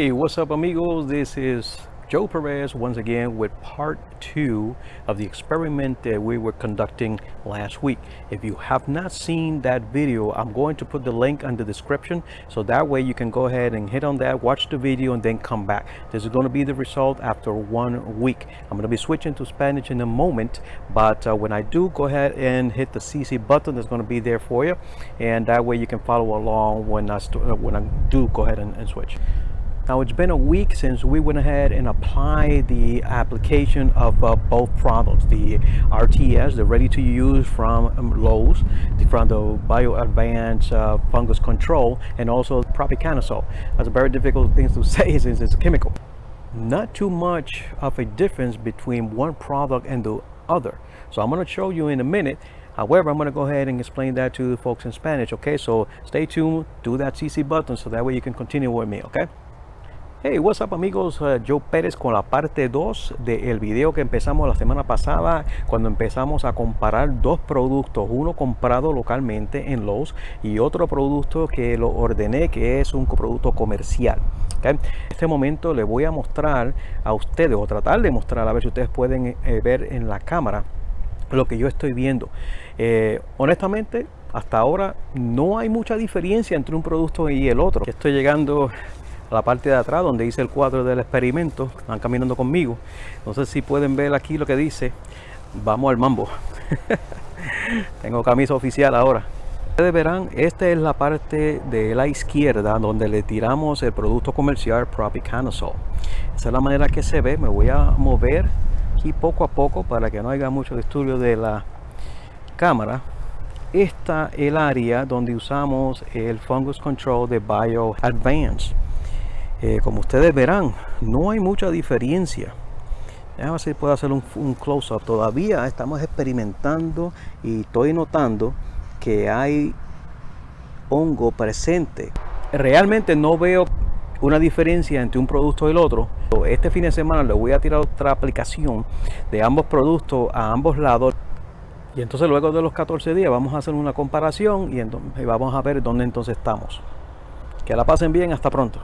Hey, what's up amigos? This is Joe Perez once again with part two of the experiment that we were conducting last week. If you have not seen that video, I'm going to put the link in the description so that way you can go ahead and hit on that, watch the video and then come back. This is going to be the result after one week. I'm going to be switching to Spanish in a moment, but uh, when I do, go ahead and hit the CC button that's going to be there for you and that way you can follow along when I, when I do go ahead and, and switch. Now it's been a week since we went ahead and applied the application of uh, both products, the RTS, the ready to use from um, Lowe's, from the Bio Advanced uh, Fungus Control, and also Propiconazole. That's a very difficult thing to say since it's a chemical. Not too much of a difference between one product and the other. So I'm going to show you in a minute However, I'm going to go ahead and explain that to the folks in Spanish, okay? So stay tuned, do that CC button so that way you can continue with me, okay? Hey, what's up amigos, uh, Joe Pérez con la parte 2 del video que empezamos la semana pasada cuando empezamos a comparar dos productos, uno comprado localmente en Lowe's y otro producto que lo ordené que es un producto comercial. En este momento le voy a mostrar a ustedes o tratar de mostrar a ver si ustedes pueden eh, ver en la cámara lo que yo estoy viendo. Eh, honestamente, hasta ahora no hay mucha diferencia entre un producto y el otro. Estoy llegando la parte de atrás donde hice el cuadro del experimento. Están caminando conmigo. No sé si pueden ver aquí lo que dice. Vamos al mambo. Tengo camisa oficial ahora. Ustedes verán esta es la parte de la izquierda donde le tiramos el producto comercial Propiconazole esa es la manera que se ve. Me voy a mover aquí poco a poco para que no haya mucho estudio de la cámara. Esta el área donde usamos el fungus control de bio advance eh, como ustedes verán no hay mucha diferencia. A ver si puedo hacer un, close-up. Todavía estamos experimentando y estoy notando que hay hongo presente. Realmente no veo una diferencia entre un producto y el otro. Este fin de semana le voy a tirar otra aplicación de ambos productos a ambos lados. Y entonces luego de los 14 días vamos a hacer una comparación y, y vamos a ver dónde entonces estamos. Que la pasen bien hasta pronto